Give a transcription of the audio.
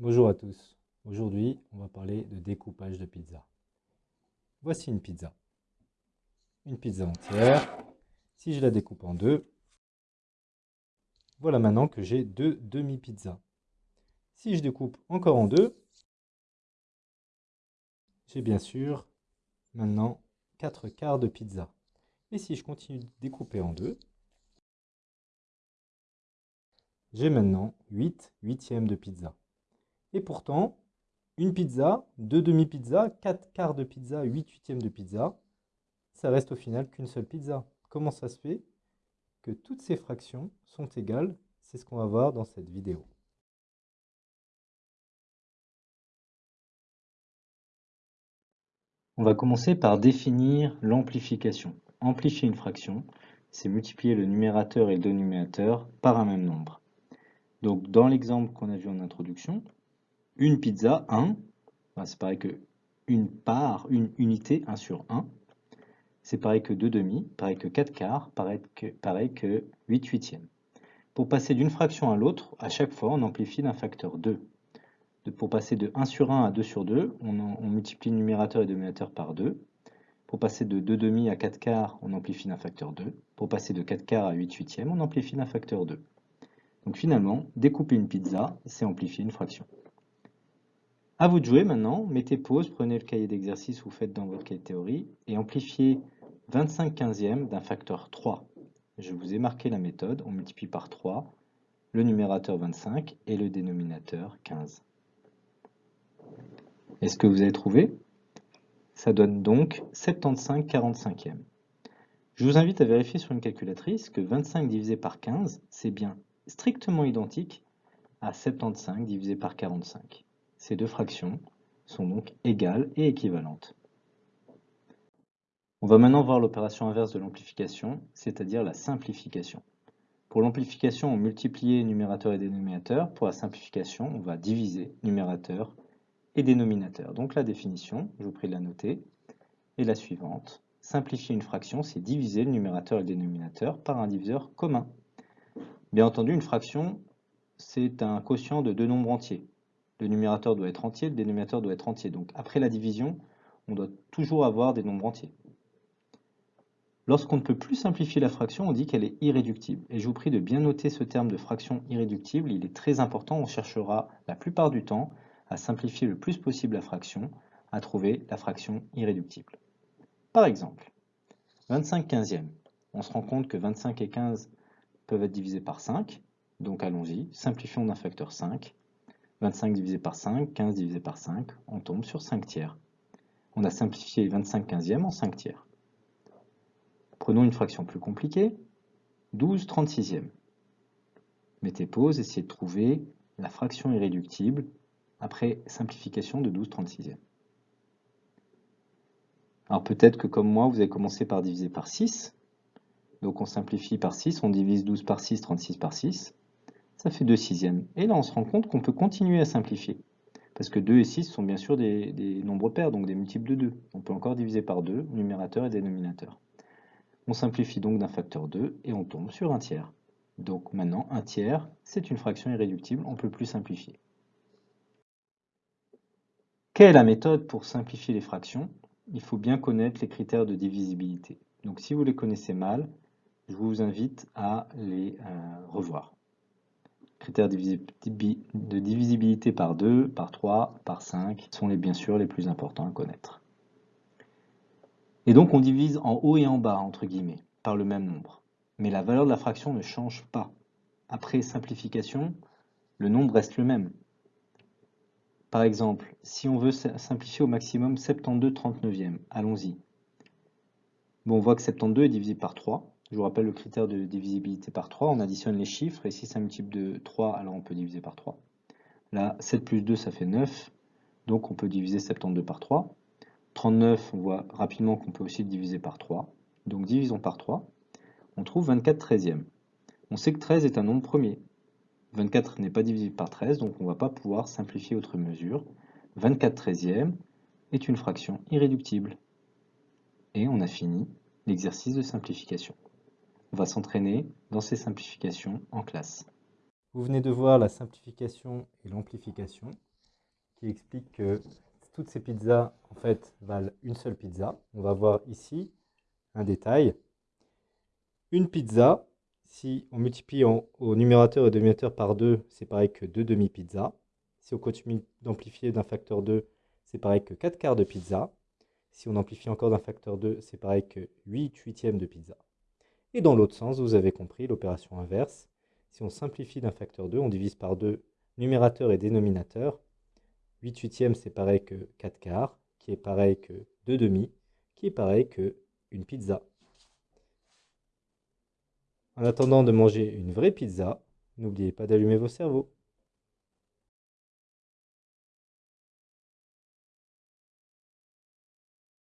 Bonjour à tous. Aujourd'hui, on va parler de découpage de pizza. Voici une pizza. Une pizza entière. Si je la découpe en deux, voilà maintenant que j'ai deux demi-pizzas. Si je découpe encore en deux, j'ai bien sûr maintenant quatre quarts de pizza. Et si je continue de découper en deux, j'ai maintenant 8 huitièmes de pizza. Et pourtant, une pizza, deux demi-pizzas, quatre quarts de pizza, huit huitièmes de pizza, ça reste au final qu'une seule pizza. Comment ça se fait que toutes ces fractions sont égales? C'est ce qu'on va voir dans cette vidéo. On va commencer par définir l'amplification. Amplifier une fraction, c'est multiplier le numérateur et le dénominateur par un même nombre. Donc dans l'exemple qu'on a vu en introduction, une pizza, 1, c'est pareil que une part, une unité, 1 sur 1. C'est pareil que 2 demi, pareil que 4 quarts, pareil que, pareil que 8 huitièmes. Pour passer d'une fraction à l'autre, à chaque fois, on amplifie d'un facteur 2. pour passer de 1 sur 1 à 2 sur 2, on, on multiplie le numérateur et le dénominateur par 2. Pour passer de 2 demi à 4 quarts, on amplifie d'un facteur 2. Pour passer de 4 quarts à 8 huitièmes, on amplifie d'un facteur 2. Donc finalement, découper une pizza, c'est amplifier une fraction. À vous de jouer maintenant, mettez pause, prenez le cahier d'exercice ou faites dans votre cahier de théorie et amplifiez 25 quinzièmes d'un facteur 3. Je vous ai marqué la méthode, on multiplie par 3 le numérateur 25 et le dénominateur 15. Est-ce que vous avez trouvé? Ça donne donc 75 45e. Je vous invite à vérifier sur une calculatrice que 25 divisé par 15, c'est bien strictement identique à 75 divisé par 45. Ces deux fractions sont donc égales et équivalentes. On va maintenant voir l'opération inverse de l'amplification, c'est-à-dire la simplification. Pour l'amplification, on multiplie numérateur et dénominateur. Pour la simplification, on va diviser numérateur et dénominateur. Donc la définition, je vous prie de la noter, est la suivante. Simplifier une fraction, c'est diviser le numérateur et le dénominateur par un diviseur commun. Bien entendu, une fraction, c'est un quotient de deux nombres entiers. Le numérateur doit être entier, le dénominateur doit être entier. Donc après la division, on doit toujours avoir des nombres entiers. Lorsqu'on ne peut plus simplifier la fraction, on dit qu'elle est irréductible. Et je vous prie de bien noter ce terme de fraction irréductible, il est très important, on cherchera la plupart du temps à simplifier le plus possible la fraction, à trouver la fraction irréductible. Par exemple, 25 quinzièmes. On se rend compte que 25 et 15 peuvent être divisés par 5, donc allons-y, simplifions d'un facteur 5. 25 divisé par 5, 15 divisé par 5, on tombe sur 5 tiers. On a simplifié 25 quinzièmes en 5 tiers. Prenons une fraction plus compliquée, 12 36e. Mettez pause, essayez de trouver la fraction irréductible après simplification de 12 36e. Alors peut-être que comme moi, vous avez commencé par diviser par 6. Donc on simplifie par 6, on divise 12 par 6, 36 par 6 ça fait 2 sixièmes. Et là, on se rend compte qu'on peut continuer à simplifier. Parce que 2 et 6 sont bien sûr des, nombres pairs, donc des multiples de 2. On peut encore diviser par 2, numérateur et dénominateur. On simplifie donc d'un facteur 2 et on tombe sur un tiers. Donc maintenant, un tiers, c'est une fraction irréductible, on ne peut plus simplifier. Quelle est la méthode pour simplifier les fractions? Il faut bien connaître les critères de divisibilité. Donc si vous les connaissez mal, je vous invite à les euh, revoir. Critères de divisibilité par 2, par 3, par 5 sont les, bien sûr les plus importants à connaître. Et donc on divise en haut et en bas, entre guillemets, par le même nombre. Mais la valeur de la fraction ne change pas. Après simplification, le nombre reste le même. Par exemple, si on veut simplifier au maximum 72 39e, allons-y. Bon, on voit que 72 est divisé par 3, je vous rappelle le critère de divisibilité par 3. On additionne les chiffres et si c'est un multiple de 3, alors on peut diviser par 3. Là, 7 plus 2, ça fait 9. Donc on peut diviser 72 par 3. 39, on voit rapidement qu'on peut aussi le diviser par 3. Donc divisons par 3. On trouve 24 treizièmes. On sait que 13 est un nombre premier. 24 n'est pas divisible par 13, donc on ne va pas pouvoir simplifier autre mesure. 24 treizièmes est une fraction irréductible. Et on a fini l'exercice de simplification. On va s'entraîner dans ces simplifications en classe. Vous venez de voir la simplification et l'amplification. qui explique que toutes ces pizzas, en fait, valent une seule pizza. On va voir ici un détail. Une pizza, si on multiplie au numérateur et dénominateur par 2, c'est pareil que 2 demi-pizzas. Si on continue d'amplifier d'un facteur 2, c'est pareil que 4 quarts de pizza. Si on amplifie encore d'un facteur 2, c'est pareil que 8 huitièmes de pizza. Et dans l'autre sens, vous avez compris l'opération inverse. Si on simplifie d'un facteur 2, on divise par 2 numérateur et dénominateur. 8 huitièmes, c'est pareil que 4 quarts, qui est pareil que 2 demi, qui est pareil que une pizza. En attendant de manger une vraie pizza, n'oubliez pas d'allumer vos cerveaux.